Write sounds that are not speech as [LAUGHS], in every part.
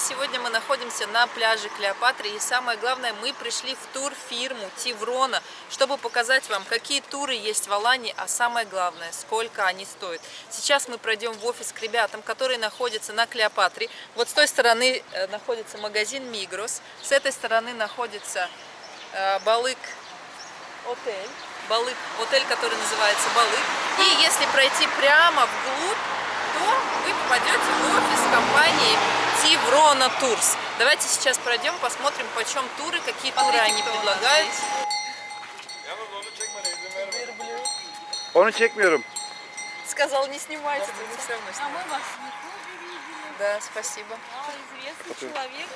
сегодня мы находимся на пляже Клеопатры. И самое главное, мы пришли в турфирму Тиврона, чтобы показать вам, какие туры есть в Алании, а самое главное, сколько они стоят. Сейчас мы пройдем в офис к ребятам, которые находятся на Клеопатре. Вот с той стороны э, находится магазин Мигрос, с этой стороны находится э, Балык отель. Балык, отель, который называется Балык. И если пройти прямо вглубь, то вы попадете в офис компании Тиврона Турс. Давайте сейчас пройдем, посмотрим, почем туры, какие туры они предлагают. Onu çekmiyorum. Сказал, не снимайте, не все равно А мы вас. Да, спасибо. А, известный человек.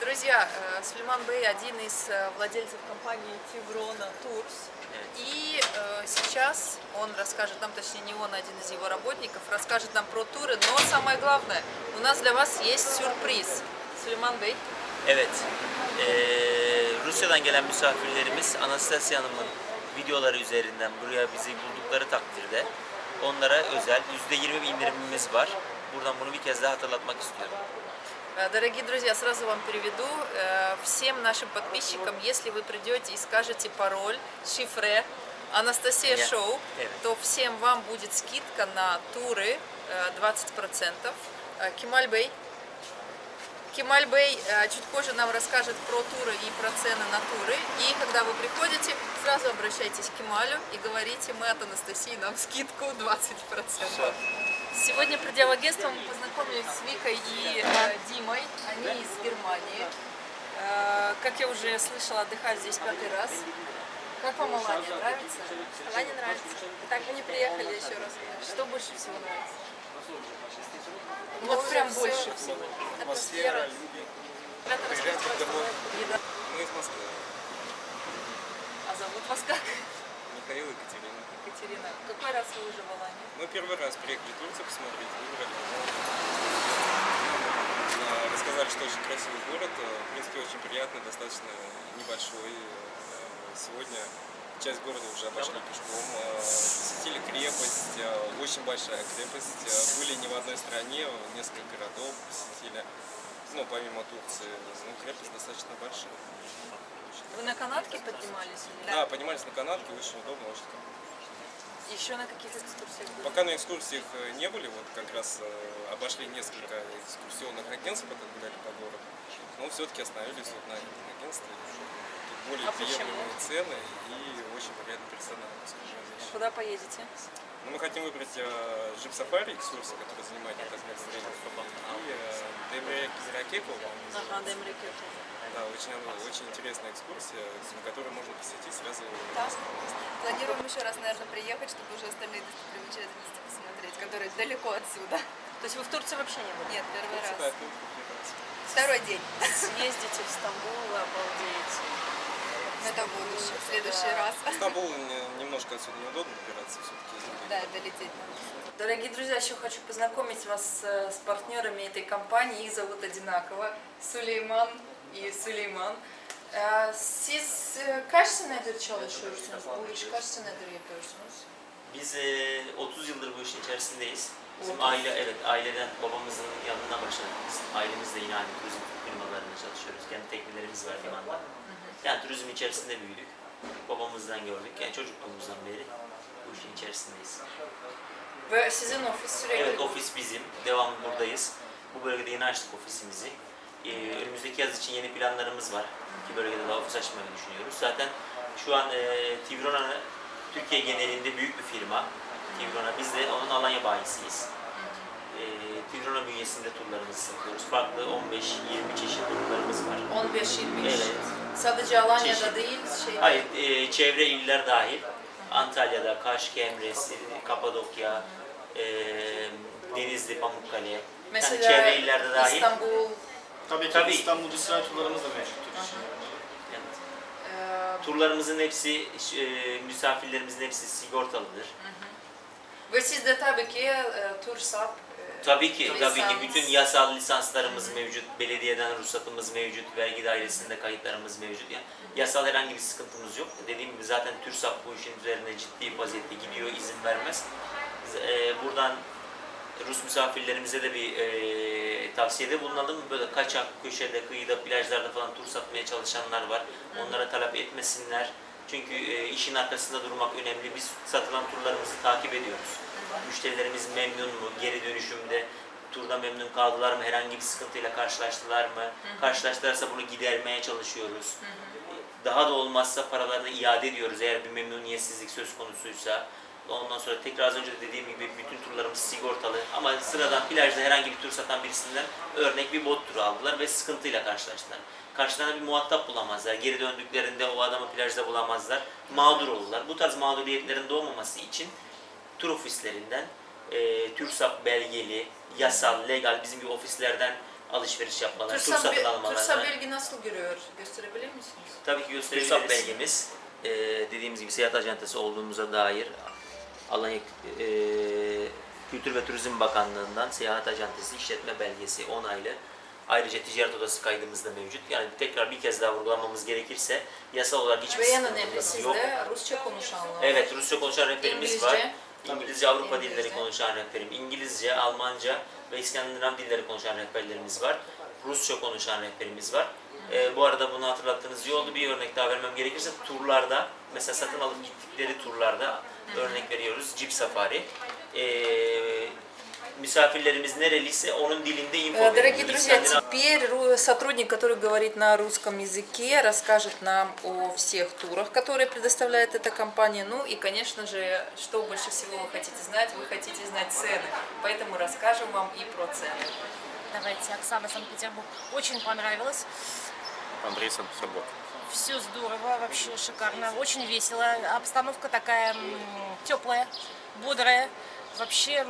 Друзья, э, Сулейман Бей один из э, владельцев компании Тиврона Турс. И э, сейчас он расскажет нам, точнее не он, а один из его работников, расскажет нам про туры. Но самое главное, у нас для вас есть сюрприз. Сулейман Бey, Evet. Ee, Rusya'dan gelen misafirlerimiz Anastasia Hanım'ın videoları üzerinden buraya bizi buldukları takdirde onlara özel %20 bir indirimimiz var. Buradan bunu bir kez daha hatırlatmak istiyorum. Э, Дорогие друзья, сразу вам переведу. Э, Всем нашим подписчикам, если вы придете и скажете пароль, шифре, Анастасия. Шоу, то всем вам будет скидка на туры э, 20%. Э, Кемаль Бей. Кемаль Бей э, чуть позже нам расскажет про туры и про цены на туры. И когда вы приходите, сразу обращайтесь к Кемалю и говорите, мы от Анастасии, нам скидку 20%. Сегодня, придя в агентство, мы познакомились с Викой и э, Димой. Они из Германии. Э, как я уже слышала, отдыхают здесь пятый раз. Как вам Алания? Нравится? Алане нравится. Так бы не приехали еще раз. Что больше всего нравится? Вот прям больше всего. Атмосфера. Ребята, расскажите, пожалуйста, еда. Мы из Москвы. А зовут вас как? Михаил и Екатерина. Екатерина. Какой раз вы уже в Алании? Мы первый раз приехали в Турцию посмотреть, выбрали. Рассказали, что очень красивый город, э, в принципе, очень приятный, достаточно небольшой. Э, Сегодня часть города уже обошли пешком, э, посетили крепость, очень большая крепость. Были не в одной стране, несколько городов посетили. Ну, помимо Турции, ну, крепость достаточно большая. Вы на канатке поднимались? Или? Да, поднимались на канатке, очень удобно, очень комфортно. Еще на каких экскурсиях были? Пока на экскурсиях э, не были, вот как раз э, обошли несколько экскурсионных агентств, пока гуляли по городу. Но все-таки остановились вот на этом агентстве. Тут более А почему? приемлемые цены и очень приятный персонал. Куда поедете? Ну, мы хотим выбрать э, джип-сафари экскурсию, которая занимает не так много времени. И э, Демре Кизиракеку, Ага, Демреке. да, очень, очень интересная экскурсия, на которую можно посетить сразу. Планируем еще раз, наверное, приехать, чтобы уже остальные достопримечательности посмотреть, которые далеко отсюда. То есть вы в Турции вообще не были? Нет, первый Да, раз. раз. Второй день. Съездите в Стамбул, обалдеете. Но это в будущем, в следующий Да. раз. Стамбул не- немножко отсюда неудобно добираться все-таки. Да, долететь надо. Дорогие друзья, еще хочу познакомить вас с, партнерами этой компании. Их зовут одинаково. Сулейман и siz e, kaç senedir çalışıyorsunuz? Bu iş kaç senedir yapıyorsunuz? Biz e, 30 yıldır bu işin içerisindeyiz. Bizim aile, evet aileden babamızın yanına başladık biz. Ailemizle yine aynı turizm firmalarında çalışıyoruz. Kendi teknelerimiz var limanda. Yani turizm içerisinde büyüdük. Babamızdan gördük. Yani çocukluğumuzdan beri bu işin içerisindeyiz. Ve sizin ofis sürekli... Evet ofis bizim. Devamlı buradayız. Bu bölgede yeni açtık ofisimizi. Ee, önümüzdeki yaz için yeni planlarımız var. İki bölgede daha ofis açmayı düşünüyoruz. Zaten şu an e, Tivrona Türkiye genelinde büyük bir firma. Tivrona. Biz de onun Alanya bayisiyiz. E, Tivrona bünyesinde turlarımızı satıyoruz. Farklı 15-20 çeşit turlarımız var. 15-20 Evet. Sadece Alanya'da Çeşit. değil, şey... Hayır, e, çevre iller dahil. Antalya'da, Kaş, Kemres, Kapadokya, e, Denizli, Pamukkale. Mesela yani çevre illerde dahil. İstanbul, Tabii ki Tabii. İstanbul İsrail turlarımız da mevcuttur. Evet. e, Turlarımızın hepsi, e, misafirlerimizin hepsi sigortalıdır. ve siz de tabii ki e, Tursap, e, Tabii ki, tabii ki bütün yasal lisanslarımız mevcut, belediyeden ruhsatımız mevcut, vergi dairesinde kayıtlarımız mevcut. Yani yasal herhangi bir sıkıntımız yok. Dediğim gibi zaten TÜRSAP bu işin üzerine ciddi vaziyette gidiyor, izin vermez. Biz, e, buradan Rus misafirlerimize de bir e, tavsiyede bulunalım. Böyle kaçak, köşede, kıyıda, plajlarda falan tur satmaya çalışanlar var. Onlara talep etmesinler. Çünkü e, işin arkasında durmak önemli. Biz satılan turlarımızı takip ediyoruz. Müşterilerimiz memnun mu? Geri dönüşümde turda memnun kaldılar mı? Herhangi bir sıkıntıyla karşılaştılar mı? Karşılaştılarsa bunu gidermeye çalışıyoruz. Daha da olmazsa paralarını iade ediyoruz eğer bir memnuniyetsizlik söz konusuysa. Ondan sonra tekrar az önce de dediğim gibi bütün turlarımız sigortalı ama sıradan plajda herhangi bir tur satan birisinden örnek bir bot turu aldılar ve sıkıntıyla karşılaştılar. Karşılarına bir muhatap bulamazlar. Geri döndüklerinde o adamı plajda bulamazlar. Mağdur olurlar. Bu tarz mağduriyetlerin doğmaması için tur ofislerinden e, TÜRSAP belgeli, yasal, legal bizim gibi ofislerden alışveriş yapmaları, tur satın Tursa almalarına. belge nasıl görüyor? Gösterebilir misiniz? Tabii ki gösterebiliriz. TÜRSAP belgemiz e, dediğimiz gibi seyahat acentası olduğumuza dair Alanya e, Kültür ve Turizm Bakanlığı'ndan seyahat acentası işletme belgesi onaylı. Ayrıca ticaret odası kaydımız da mevcut. Yani tekrar bir kez daha vurgulamamız gerekirse yasal olarak hiçbir Ve en önemlisi yok. de Rusça konuşanlar. Evet, Rusça konuşan rehberimiz var. İngilizce. Avrupa dilleri konuşan rehberim. İngilizce, Almanca ve İskandinav dilleri konuşan rehberlerimiz var. Rusça konuşan rehberimiz var. Ee, bu arada bunu hatırlattığınız iyi oldu. Bir örnek daha vermem gerekirse turlarda, mesela satın alıp gittikleri turlarda örnek veriyoruz. Jeep Safari. Ee, misafirlerimiz nereliyse onun dilinde info Э, Дорогие друзья, теперь ру- сотрудник, который говорит на русском языке, расскажет нам о всех турах, которые предоставляет эта компания. Ну и, конечно же, что больше всего вы хотите знать? Вы хотите знать цены. Поэтому расскажем вам и про цены. Давайте, Оксана, Санкт-Петербург. Очень понравилось. Андрей Санкт-Петербург. Все здорово, вообще шикарно, очень весело. Обстановка такая теплая, бодрая. Вообще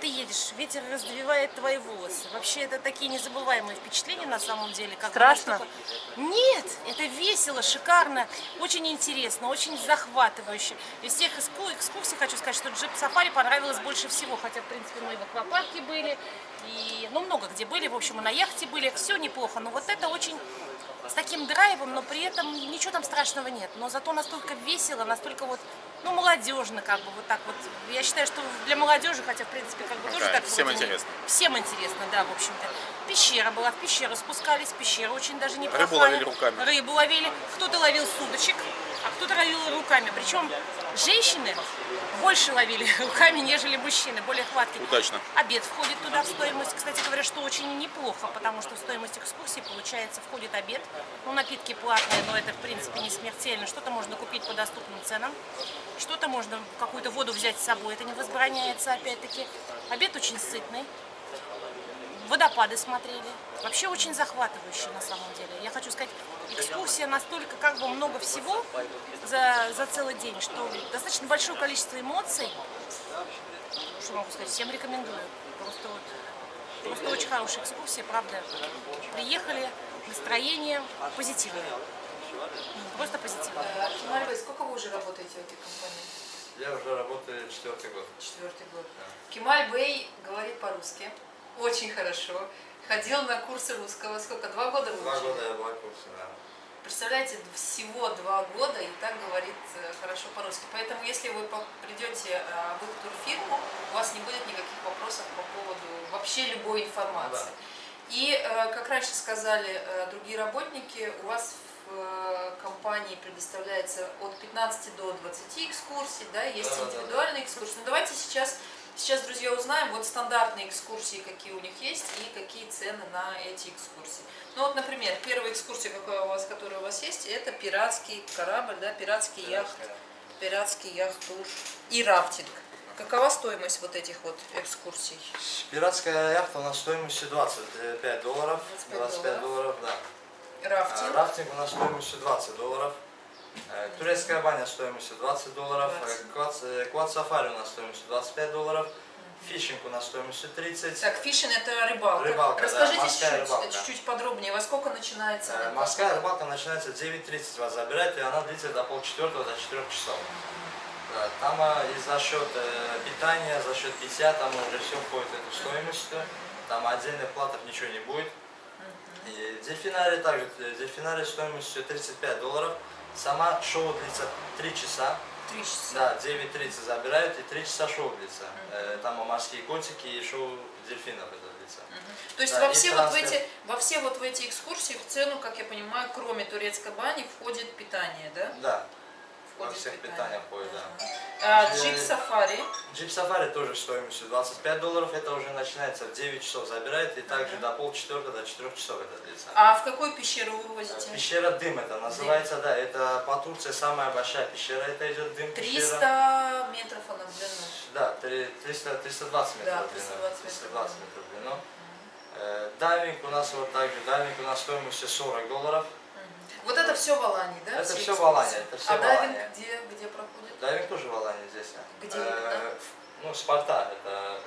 ты едешь, ветер раздвивает твои волосы. Вообще это такие незабываемые впечатления на самом деле. Как Страшно? настолько- Нет, это весело, шикарно, очень интересно, очень захватывающе. Из всех экску- экскурсий хочу сказать, что джип сафари понравилось больше всего. Хотя, в принципе, мы и в аквапарке были, и ну много где были, в общем, и на яхте были. Все неплохо, но вот это очень с таким драйвом, но при этом ничего там страшного нет. Но зато настолько весело, настолько вот, ну, молодежно, как бы вот так вот. Я считаю, что для молодежи, хотя, в принципе, как бы тоже Да, так всем вроде не- интересно. Всем интересно, да, в общем-то. Пещера была, в пещеру спускались, пещера очень даже неплохая. Рыбу ловили руками. Рыбу ловили. Кто-то ловил с удочек, а кто-то ловил руками. Причем женщины больше ловили [LAUGHS] руками, нежели мужчины, более хваткие. Удачно. Обед входит туда в стоимость. Кстати говоря, что очень неплохо, потому что в стоимость экскурсии, получается, входит обед. Ну, напитки платные, но это, в принципе, не смертельно. Что-то можно купить по доступным ценам. Что-то можно, какую-то воду взять с собой, это не возбраняется, опять-таки. Обед очень сытный. Водопады смотрели. Вообще очень захватывающе на самом деле. Я хочу сказать, экскурсия настолько как бы много всего за, за целый день, что достаточно большое количество эмоций. Что могу сказать, всем рекомендую. Просто вот Просто очень хорошая экскурсия, правда. Приехали, настроение позитивное. Просто позитивное. Кемаль, сколько вы уже работаете в этой компании? Я уже работаю четвертый год. Четвертый год. Кемаль Бэй говорит по-русски. Очень хорошо. Ходил на курсы русского. Сколько? Два года вы Два года я была в курсе, да. Представляете, всего два года и так говорит э, хорошо по-русски. Поэтому, если вы придете э, в их турфирму, у вас не будет никаких вопросов по поводу вообще любой информации. И, э, как раньше сказали другие работники, у вас в компании предоставляется от 15 до 20 экскурсий, да, есть Да-да-да. индивидуальные экскурсии. Но давайте сейчас, сейчас, друзья, узнаем вот стандартные экскурсии, какие у них есть и какие цены на эти экскурсии. Ну вот, например, первая экскурсия, какая у вас, которая у вас есть, это пиратский корабль, да, пиратский яхт, пиратский яхт-тур и рафтинг. Какова стоимость вот этих вот экскурсий? Пиратская яхта у нас стоимостью 25 долларов. 25 25 долларов, да. А, Рафтинг. Рафтинг у нас стоимостью 20 долларов. Э, Турецкая баня стоимостью 20 долларов. 20. Э, Квад, э, квад сафари у нас стоимостью 25 долларов. Фишинг у нас стоимостью 30. Так, фишинг это рыбалка. Рыбалка, Расскажите чуть-чуть, подробнее, во сколько начинается Э? Морская рыбалка начинается в 9.30 вас забирать, и она длится до полчетвертого, до 4 часов. Да, там и за счет питания, за счет питья, там уже все входит в эту стоимость. Там отдельных платов ничего не будет. И дельфинарий также, дельфинарий стоимостью 35 долларов. Сама шоу длится 3 часа. Три часа. Да, 9.30 забирают и 3 часа шоу длится. Э, Там морские котики и шоу дельфинов это длится. То есть Да, во все, вот в эти, во все вот в эти экскурсии в цену, как я понимаю, кроме турецкой бани, входит питание, да? Да, Входит всех питаниях входит, да. А, Э, джип-сафари. Джип сафари тоже стоимостью 25 долларов, это уже начинается в 9 часов забирает, и также до полчетвертого, до 4 часов это длится. А в какую пещеру вы вывозите? Пещера Дим это называется, да, это по Турции самая большая пещера, это идет Дим 300 пещера. метров она в длину. Да, три- 300, 320 метров Да, в длину. 320 метров. 320 метров в длину. Э, Дайвинг у нас вот также, дайвинг у нас стоимостью 40 долларов. Вот это все в Алании, да? Это все в? Алании, это всё А в дайвинг где, где проходит? Дайвинг тоже в Алании здесь. Где Э, Ну, Спарта, это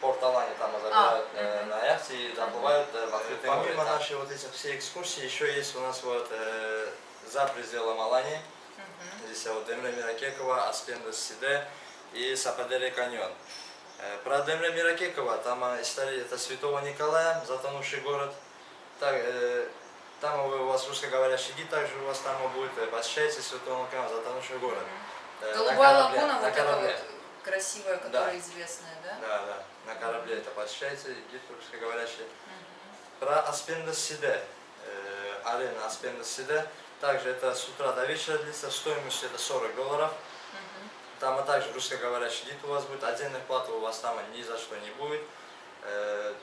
порт Алании, там забирают э, мгм. на яхте и заплывают э, в открытое море. Помимо нашей вот этих все экскурсии, еще есть у нас вот э, за пределом Алании. Здесь вот Демре Миракекова, Аспендес Сиде и Сападери каньон. Э, Про Демре Миракекова, там э, история, это Святого Николая, затонувший город. Так, э, там у вас русскоговорящий гид, также у вас там будет, э, посещается Святого Николая, затонувший город. Э, на Голубая лагуна, на вот эта вот красивая, которая известная, да? Да, да, на корабле это посещается, гид русскоговорящий. Про Аспендес Сиде, э, арена Аспендес Сиде, также это с утра до вечера длится, стоимость это 40 долларов. Там а также русскоговорящий гид у вас будет, отдельной платы у вас там ни за что не будет. Э,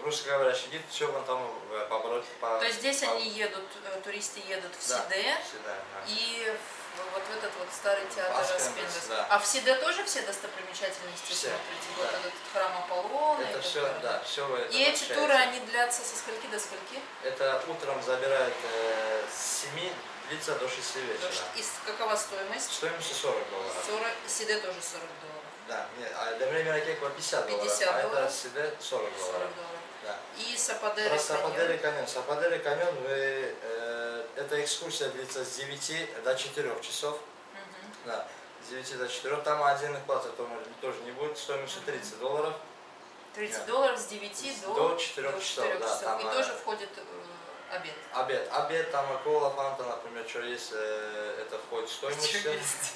русскоговорящий гид, все вам там э, побороть. По, То есть здесь по- они едут, э, туристы едут в Да, Сиде да. и в- вот в этот вот старый театр Аспендес, да. А в Сиде тоже все достопримечательности Все, смотрите? Вот да. этот храм Аполлона. Это все, да, все это И эти туры, они длятся со скольки до скольки? Это утром забирают э, с 7, длится до 6 вечера. И какова стоимость? Стоимость 40 долларов. 40, Сиде тоже 40 долларов. Да, нет, а до времени Ракекова 50 долларов, 50 а долларов. это Сиде 40 40 долларов. долларов. Да. И Сападери Про Сападери каньон. каньон. Сападери каньон, вы, э, эта экскурсия длится с 9 до 4 часов. Да, с 9 до 4. Там отдельных плат тоже, тоже не будет, стоимостью 30 долларов. 30 Да. долларов с 9 до, До 4 часов, да, часов. там, И э, тоже входит э, обед. Обед. Обед, там и кола, фанта, например, что есть, э, это входит в стоимость. Всё. есть?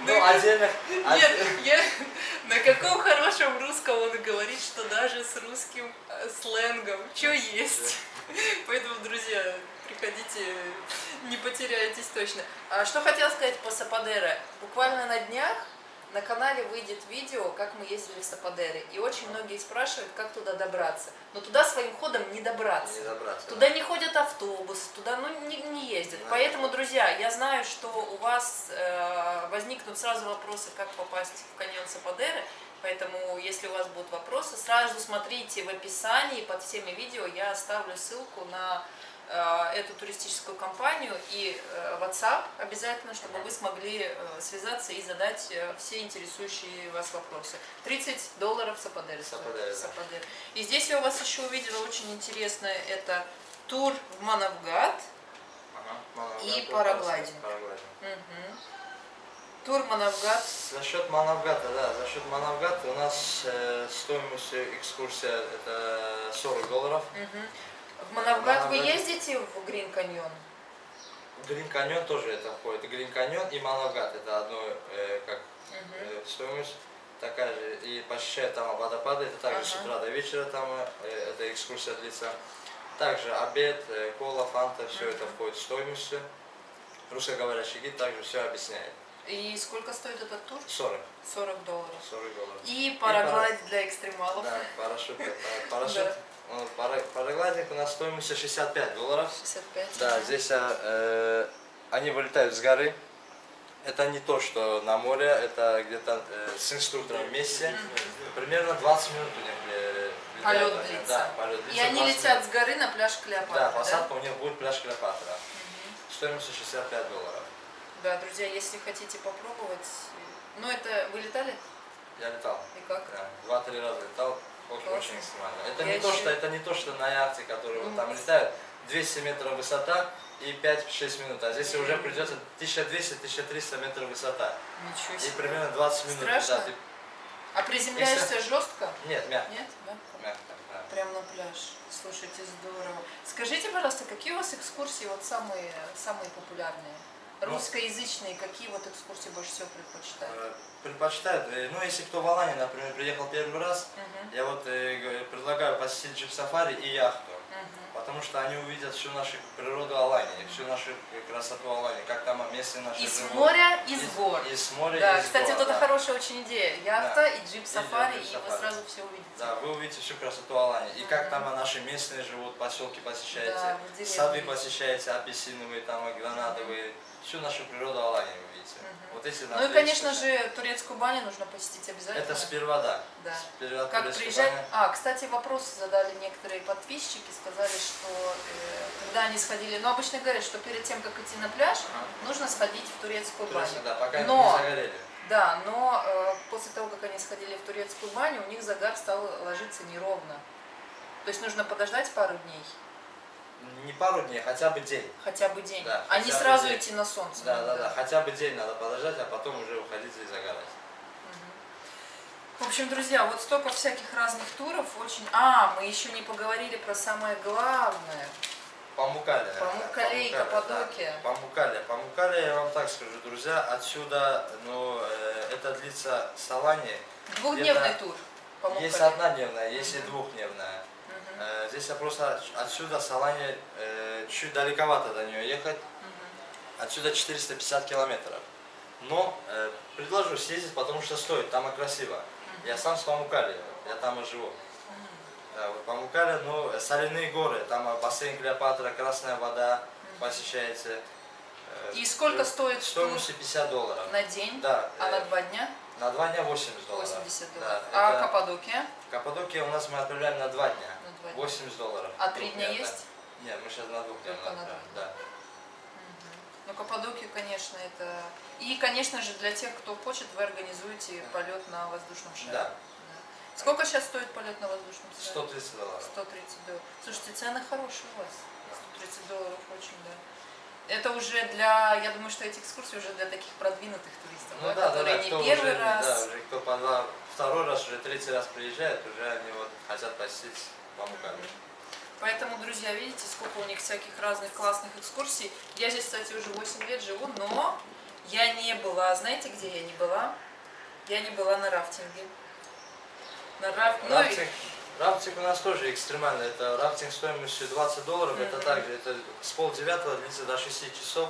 Ну, отдельных... Нет, я на каком хорошем русском он говорит, что даже с русским э, сленгом, что есть. [LAUGHS] Поэтому, друзья, приходите, не потеряетесь точно. А что хотела сказать по Сападере. Буквально на днях на канале выйдет видео, как мы ездили в Сападере. И очень многие спрашивают, как туда добраться. Но туда своим ходом не добраться. Не добраться. Туда не ходят автобусы, туда ну, не, не ездят. Да. Поэтому, друзья, я знаю, что у вас э, возникнут сразу вопросы, как попасть в каньон Сападеры. Поэтому, если у вас будут вопросы, сразу смотрите в описании под всеми видео. Я оставлю ссылку на эту туристическую компанию и э, WhatsApp обязательно, чтобы вы смогли э, связаться и задать э, все интересующие вас вопросы. 30 долларов Сападеры стоит. Сападеры, да. И здесь я у вас еще увидела очень интересное, это тур в Манавгат. Ага. И Манавгат, параглайдинг. Тур Манавгат. За счет Манавгата, да, за счет Манавгата у нас э, стоимость экскурсия это 40 долларов. Мгм. В Манавгат вы ездите в Грин каньон? Грин каньон тоже это входит. Грин каньон и Манавгат это одно э, как э, стоимость такая же. И посещает там водопады, это также с Ага. утра до вечера там э, эта экскурсия длится. Также обед, э, кола, фанта, все это входит в стоимость. Русскоговорящий гид также все объясняет. И сколько стоит этот тур? 40. 40 долларов. 40 долларов. И параглайд для экстремалов. Да, парашют. э, [LAUGHS] Парашют. Да. Пара- Параглайдинг у нас стоимость 65 долларов. 65. Да, здесь э, они вылетают с горы. Это не то, что на море, это где-то э, с инструктором вместе. Примерно 20 минут у них э, летает. Полет длится. Да, полет И длится они 20 летят минут. с горы на пляж Клеопатра, Да, посадка у них будет пляж Клеопатра. Стоимость 65 долларов. Да, друзья, если хотите попробовать. Ну, это вы летали? Я летал. И как? Да, Два-три раза летал. Очень, очень экстремально. Это Я не, то, что, это не то, что на яхте, которые вот там летают, 200 метров высота и 5-6 минут. А здесь уже придется 1200-1300 метров высота. Ничего И себе. примерно 20 минут Страшно? летать. И А приземляешься жестко? Нет, мягко. Нет? Мягко? мягко да. Прям на пляж. Слушайте, здорово. Скажите, пожалуйста, какие у вас экскурсии вот самые, самые популярные? Русскоязычные, какие вот экскурсии больше всего предпочитают? Э, Предпочитают, э, ну если кто в Алании, например, приехал первый раз, Мгм, я вот э, предлагаю посетить джип-сафари и яхту. мгм. Потому что они увидят всю нашу природу Алании, всю нашу красоту Алании, как там местные наши И с живут. моря, и с Из- гор. Из моря, Да, из кстати, гор, вот это да. хорошая очень идея. Яхта и джип-сафари, И и, вы сразу все увидите. Да, вы увидите всю красоту Алании. И как там наши местные живут, поселки посещаете, Да, сады посещаете, апельсиновые, там, гранатовые. Всю нашу природу Алании вы увидите. Вот если Ну и, конечно же, турецкую баню нужно посетить обязательно. Это сперва, да. Да. Сперва Как приезжать? баня. А, кстати, вопрос задали некоторые подписчики, сказали, что э, когда они сходили, ну обычно говорят, что перед тем, как идти на пляж, нужно сходить в турецкую баню. Турецкая, да, пока Но- не загорели. Да, но э, после того, как они сходили в турецкую баню, у них загар стал ложиться неровно. То есть нужно подождать пару дней, Не пару дней, хотя бы день. хотя бы день, Да, а не сразу день. идти на солнце. Да, да, да, хотя бы день надо подождать, а потом уже уходить и загорать. В общем, друзья, вот столько всяких разных туров, очень... А, мы еще не поговорили про самое главное. Памукале. Памуккале и Каппадокия. Да. Памукале. Памукале, я вам так скажу, друзья, отсюда, ну, э, это длится с Алании. Двухдневный тур. по Есть однодневная, есть и двухдневная. Э, Здесь я просто отсюда с Алании э, чуть далековато до нее ехать. Отсюда 450 километров. Но э, предложу съездить, потому что стоит, там и красиво. Я сам с Памукали, я там и живу. Да, вот Памукали, ну, э, соляные горы, там бассейн Клеопатра, красная вода, посещаете. Э, И сколько стоит Стоимостью 50 долларов. на день? Да, А э, на два дня? на два дня 80 долларов. 80 Да, долларов. а это- Каппадокия? Каппадокия у нас мы отправляем на два дня. Дня. 80 долларов. А три дня есть? Нет, мы сейчас на двух днях Только на двух. да. Ну, Каппадокию, конечно, это... И, конечно же, для тех, кто хочет, вы организуете полет на воздушном шаре. Да. Сколько сейчас стоит полет на воздушном шаре? 130 долларов. 130 долларов. Слушайте, цены хорошие у вас. 130 долларов очень, да. Это уже для, я думаю, что эти экскурсии уже для таких продвинутых туристов, Ну да, да, которые да, не первый уже, раз. Да, уже кто по два, второй раз, уже третий раз приезжает, уже они вот хотят посетить Памукали. Поэтому, друзья, видите, сколько у них всяких разных классных экскурсий. Я здесь, кстати, уже 8 лет живу, но я не была, знаете, где я не была? Я не была на рафтинге. На раф... ну Рафтинг, рафтинг у нас тоже экстремальный. Это рафтинг стоимостью 20 долларов. Это также, это с полдевятого длится до 6 часов.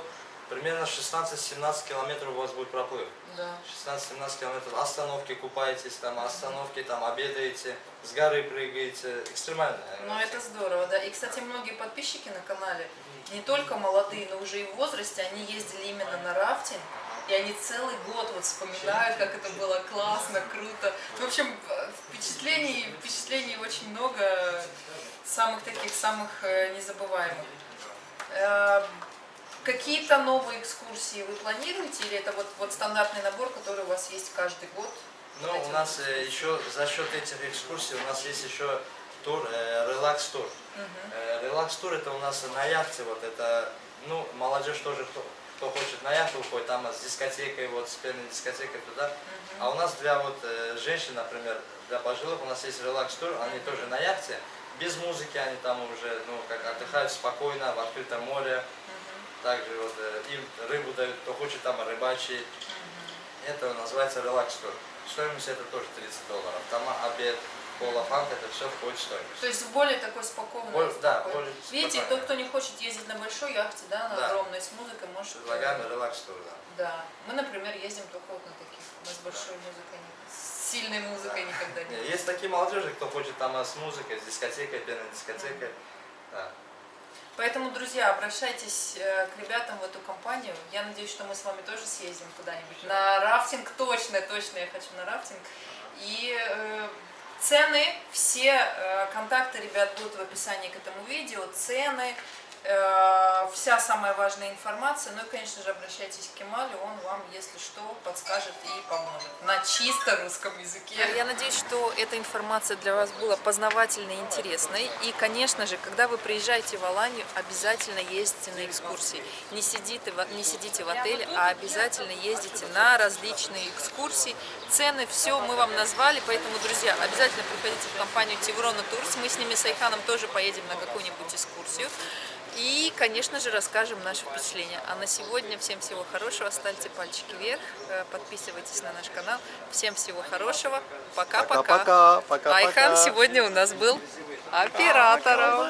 Примерно 16-17 километров у вас будет проплыв. Да. 16-17 километров. Остановки купаетесь, там остановки, там обедаете, с горы прыгаете. Экстремальная. Ну, это здорово, да. И, кстати, многие подписчики на канале, не только молодые, но уже и в возрасте, они ездили именно на рафтинг. И они целый год вот вспоминают, как это было классно, круто. В общем, впечатлений, впечатлений очень много, самых таких, самых э, незабываемых. Какие-то новые экскурсии вы планируете, или это вот, вот стандартный набор, который у вас есть каждый год? Ну, Вот у нас э, еще за счет этих экскурсий у нас есть еще тур, э, релакс-тур. Э, релакс-тур это у нас на яхте, вот это, ну, молодежь тоже, кто, кто хочет на яхту уходит, там с дискотекой, вот с пенной дискотекой туда. А у нас для вот э, женщин, например, для пожилых у нас есть релакс-тур, они тоже на яхте, без музыки, они там уже, ну, как отдыхают спокойно, в открытом море. Также вот э, им рыбу дают, кто хочет там рыбачить. Это называется релакс-тур. Стоимость это тоже 30 долларов. Там обед, кола, фанта, это все входит в стоимость. То есть в более такой спокойной. Более- да, более Видите, тот, кто не хочет ездить на большой яхте, да, на Да. огромной с музыкой, может. Предлагаем релакс-тур, да. Да. Мы, например, ездим только вот на таких. Мы с большой музыкой, не- с сильной музыкой никогда не. Есть такие молодежи, кто хочет там э, с музыкой, с дискотекой, пенной дискотекой. Да. Поэтому, друзья, обращайтесь э, к ребятам в эту компанию. Я надеюсь, что мы с вами тоже съездим куда-нибудь. На рафтинг точно, точно я хочу на рафтинг. И э, цены, все э, контакты ребят будут в описании к этому видео. Цены, вся самая важная информация. Ну и, конечно же, обращайтесь к Кемалю, он вам, если что, подскажет и поможет. На чисто русском языке. Я надеюсь, что эта информация для вас была познавательной и интересной. И, конечно же, когда вы приезжаете в Аланию, обязательно ездите на экскурсии. Не сидите, не сидите в отеле, а обязательно ездите на различные экскурсии. Цены, все мы вам назвали, поэтому, друзья, обязательно приходите в компанию Теврона Турс. Мы с ними, с Айханом, тоже поедем на какую-нибудь экскурсию. И, конечно же, расскажем наши впечатления. А на сегодня всем всего хорошего. Ставьте пальчики вверх, э, подписывайтесь на наш канал. Всем всего хорошего. Пока-пока. Айхан сегодня у нас был оператором.